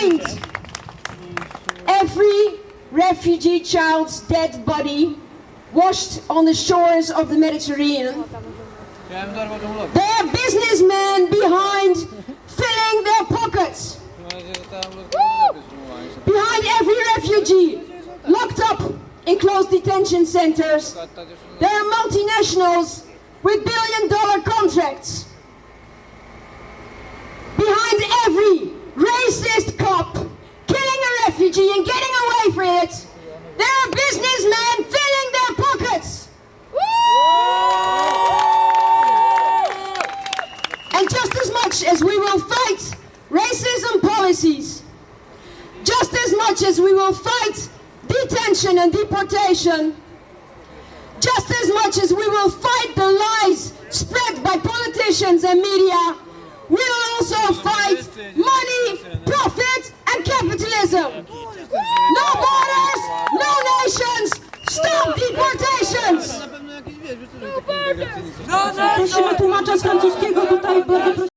find every refugee child's dead body washed on the shores of the Mediterranean. Are businessmen behind filling their pockets. Behind every refugee locked up in closed detention centers. There are multinationals with billion dollar contracts. Behind every racist cop killing a refugee and getting away with it, there are businessmen filling their pockets. And just as much as we will fight racism policies, just as much as we will fight detention and deportation, just as much as we will fight the lies spread by politicians and media, we will also fight money, profit, and capitalism. Prosimy tłumacza francuskiego tutaj, bardzo prosimy.